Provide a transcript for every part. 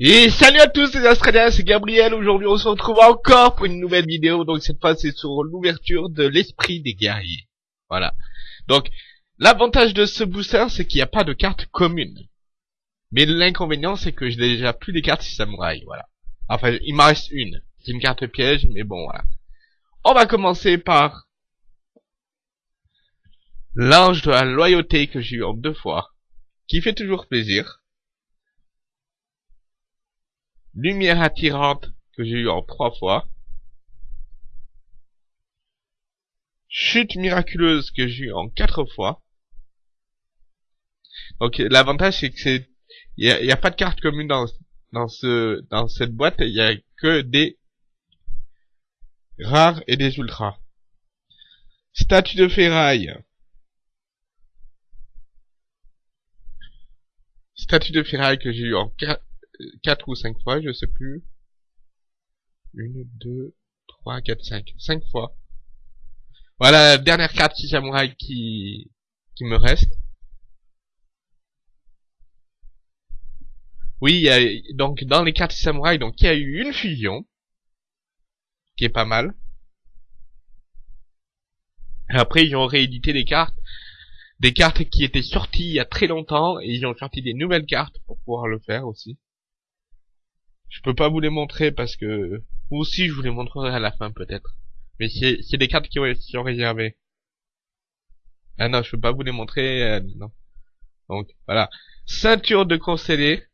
Et salut à tous les Australiens, c'est Gabriel, aujourd'hui on se retrouve encore pour une nouvelle vidéo, donc cette fois c'est sur l'ouverture de l'esprit des guerriers. Voilà. Donc, l'avantage de ce booster c'est qu'il n'y a pas de carte commune. Mais l'inconvénient c'est que j'ai déjà plus des cartes samouraï, voilà. Enfin, il m'en reste une. C'est une carte piège, mais bon, voilà. On va commencer par l'ange de la loyauté que j'ai eu en deux fois, qui fait toujours plaisir. Lumière attirante que j'ai eu en trois fois. Chute miraculeuse que j'ai eu en quatre fois. Donc l'avantage c'est que c'est il y a, pas de carte commune dans dans ce dans cette boîte, il y a que des rares et des ultras. Statue de ferraille. Statue de ferraille que j'ai eu en 4 ou 5 fois, je sais plus. 1, 2, 3, 4, 5. 5 fois. Voilà dernière carte samouraï qui, qui me reste. Oui, y a, donc dans les cartes samouraï, donc il y a eu une fusion, qui est pas mal. Après, ils ont réédité des cartes, des cartes qui étaient sorties il y a très longtemps, et ils ont sorti des nouvelles cartes pour pouvoir le faire aussi. Je peux pas vous les montrer parce que... Ou aussi je vous les montrerai à la fin peut-être. Mais c'est des cartes qui, sont réservées. Ah non, je peux pas vous les montrer, euh, non. Donc, voilà. Ceinture de conseiller.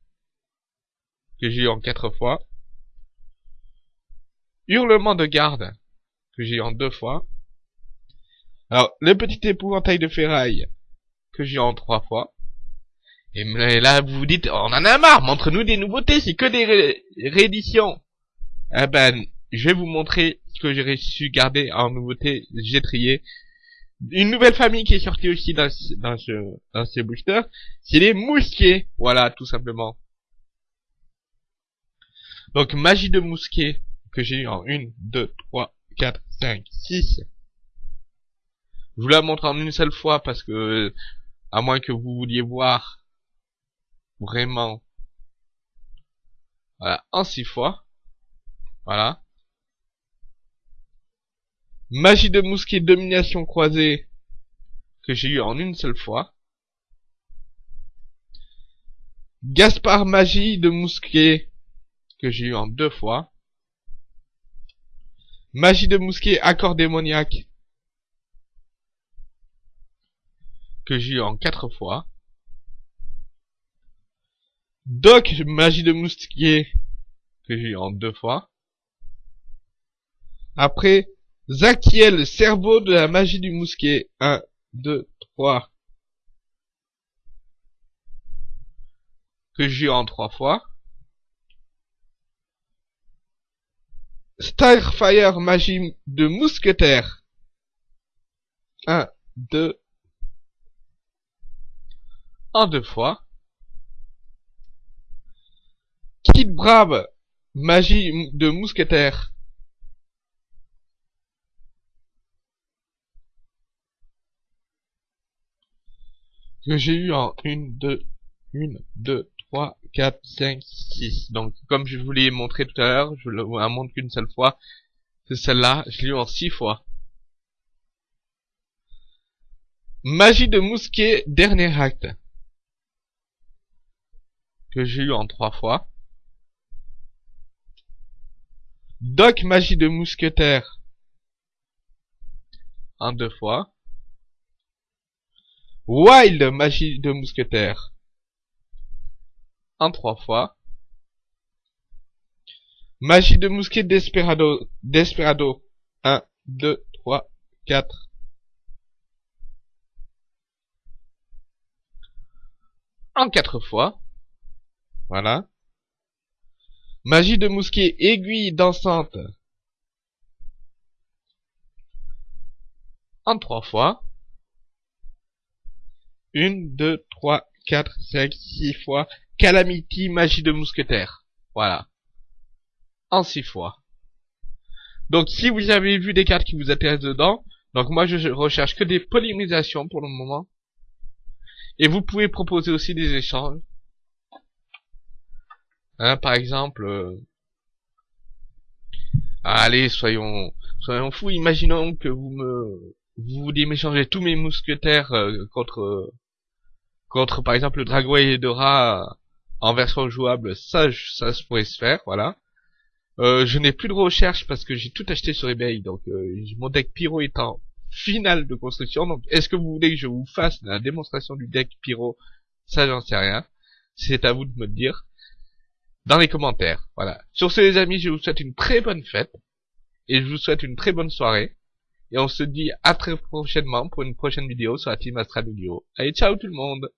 Que j'ai eu en quatre fois. Hurlement de garde. Que j'ai eu en deux fois. Alors, le petit épouvantail de ferraille. Que j'ai eu en trois fois. Et là, vous vous dites, on en a marre, montre-nous des nouveautés, c'est que des rééditions. Eh ben, je vais vous montrer ce que j'ai su garder en nouveauté, j'ai trié. Une nouvelle famille qui est sortie aussi dans, dans ce, dans ce booster, c'est les mousquets. Voilà, tout simplement. Donc, magie de mousquet, que j'ai eu en 1, 2, 3, 4, 5, 6. Je vous la montre en une seule fois parce que, à moins que vous vouliez voir vraiment voilà, en six fois. Voilà. Magie de mousquet domination croisée que j'ai eu en une seule fois. Gaspard magie de mousquet que j'ai eu en deux fois. Magie de mousquet accord démoniaque que j'ai eu en quatre fois. Doc, magie de mousquet, que j'ai eu en deux fois. Après, Zakiel, cerveau de la magie du mousquet. 1, 2, 3. Que j'ai eu en trois fois. Starfire, magie de mousquetaire. 1, 2. En deux fois. Kid Brave, magie de mousquetaire. Que j'ai eu en 1, 2, 1, 2, 3, 4, 5, 6. Donc, comme je vous l'ai montré tout à l'heure, je ne la montre qu'une seule fois. C'est celle-là, je l'ai eu en 6 fois. Magie de mousquet, dernier acte. Que j'ai eu en 3 fois. Doc magie de mousquetaire. En deux fois. Wild magie de mousquetaire. En trois fois. Magie de mousquet Desperado. Desperado. 1, 2, 3, 4. En quatre fois. Voilà. Magie de mousquet, aiguille dansante. En trois fois. Une, deux, trois, quatre, cinq, six fois. Calamity, magie de mousquetaire. Voilà. En six fois. Donc si vous avez vu des cartes qui vous intéressent dedans, donc moi je recherche que des polymérisations pour le moment. Et vous pouvez proposer aussi des échanges. Hein, par exemple, euh, allez, soyons, soyons fous. Imaginons que vous me, vous vouliez m'échanger tous mes mousquetaires euh, contre, contre par exemple le Dragon et Dora en version jouable. Ça, ça se pourrait se faire, voilà. Euh, je n'ai plus de recherche parce que j'ai tout acheté sur eBay, donc euh, mon deck Pyro est en finale de construction. Donc, est-ce que vous voulez que je vous fasse la démonstration du deck Pyro? Ça, j'en sais rien. C'est à vous de me le dire dans les commentaires. Voilà. Sur ce, les amis, je vous souhaite une très bonne fête et je vous souhaite une très bonne soirée. Et on se dit à très prochainement pour une prochaine vidéo sur la Team Astral Allez, ciao tout le monde